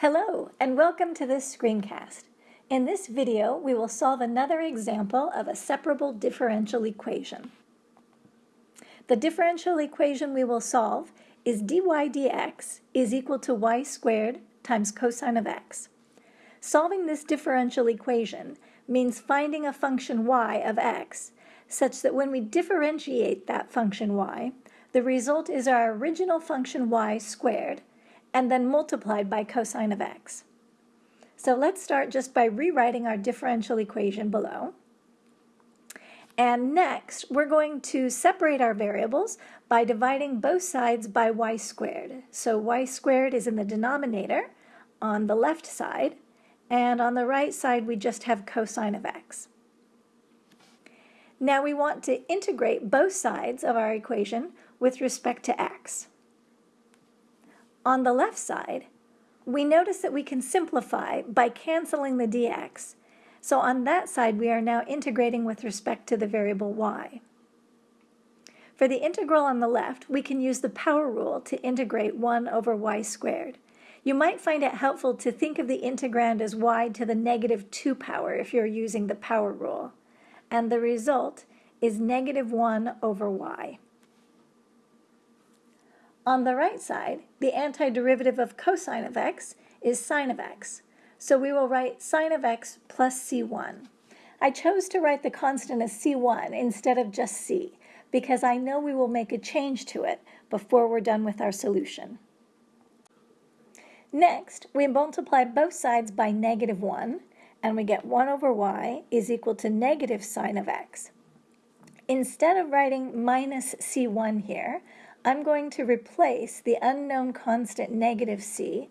Hello, and welcome to this screencast. In this video, we will solve another example of a separable differential equation. The differential equation we will solve is dy dx is equal to y squared times cosine of x. Solving this differential equation means finding a function y of x such that when we differentiate that function y, the result is our original function y squared and then multiplied by cosine of x. So let's start just by rewriting our differential equation below. And next, we're going to separate our variables by dividing both sides by y squared. So y squared is in the denominator on the left side, and on the right side we just have cosine of x. Now we want to integrate both sides of our equation with respect to x. On the left side, we notice that we can simplify by canceling the dx. So on that side, we are now integrating with respect to the variable y. For the integral on the left, we can use the power rule to integrate 1 over y squared. You might find it helpful to think of the integrand as y to the negative 2 power if you're using the power rule. And the result is negative 1 over y. On the right side, the antiderivative of cosine of x is sine of x. So we will write sine of x plus c1. I chose to write the constant as c1 instead of just c because I know we will make a change to it before we're done with our solution. Next, we multiply both sides by negative 1, and we get 1 over y is equal to negative sine of x. Instead of writing minus c1 here, I'm going to replace the unknown constant negative c,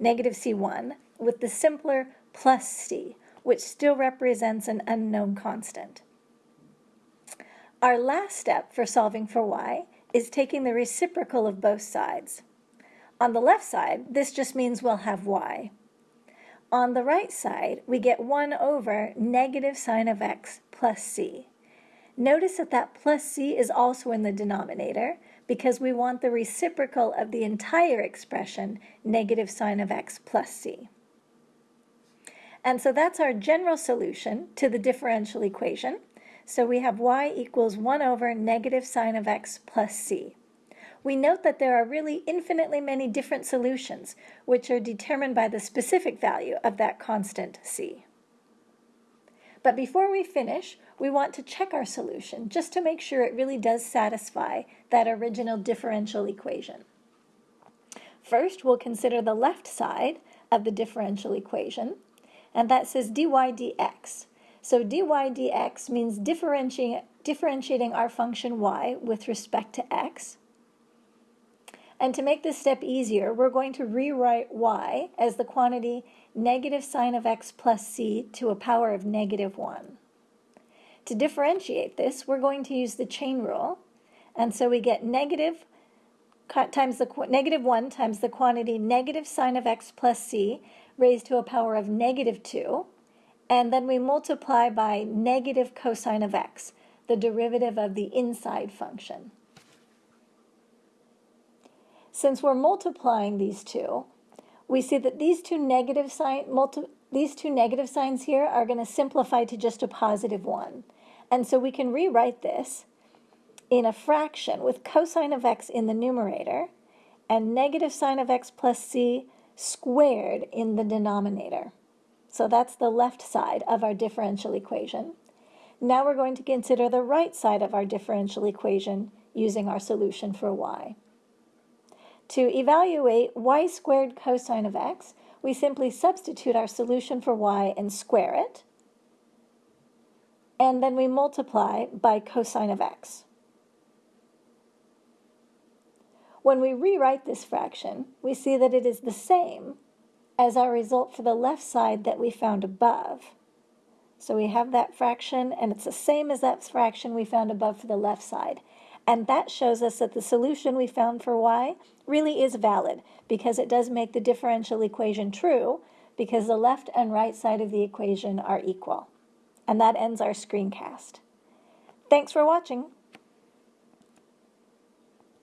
negative c1, with the simpler plus c, which still represents an unknown constant. Our last step for solving for y is taking the reciprocal of both sides. On the left side, this just means we'll have y. On the right side, we get 1 over negative sine of x plus c. Notice that that plus c is also in the denominator because we want the reciprocal of the entire expression, negative sine of x plus c. And so that's our general solution to the differential equation. So we have y equals 1 over negative sine of x plus c. We note that there are really infinitely many different solutions, which are determined by the specific value of that constant c. But before we finish, we want to check our solution just to make sure it really does satisfy that original differential equation. First, we'll consider the left side of the differential equation, and that says dy dx. So dy dx means differentiating, differentiating our function y with respect to x. And to make this step easier, we're going to rewrite y as the quantity negative sine of x plus c to a power of negative 1. To differentiate this, we're going to use the chain rule, and so we get negative times the negative 1 times the quantity negative sine of x plus c raised to a power of negative 2, and then we multiply by negative cosine of x, the derivative of the inside function. Since we're multiplying these two, we see that these two negative sign, multi, these two negative signs here are going to simplify to just a positive 1. And so we can rewrite this in a fraction with cosine of x in the numerator and negative sine of x plus c squared in the denominator. So that's the left side of our differential equation. Now we're going to consider the right side of our differential equation using our solution for y. To evaluate y squared cosine of x, we simply substitute our solution for y and square it, and then we multiply by cosine of x. When we rewrite this fraction, we see that it is the same as our result for the left side that we found above. So we have that fraction, and it's the same as that fraction we found above for the left side. And that shows us that the solution we found for y really is valid because it does make the differential equation true because the left and right side of the equation are equal. And that ends our screencast. Thanks for watching.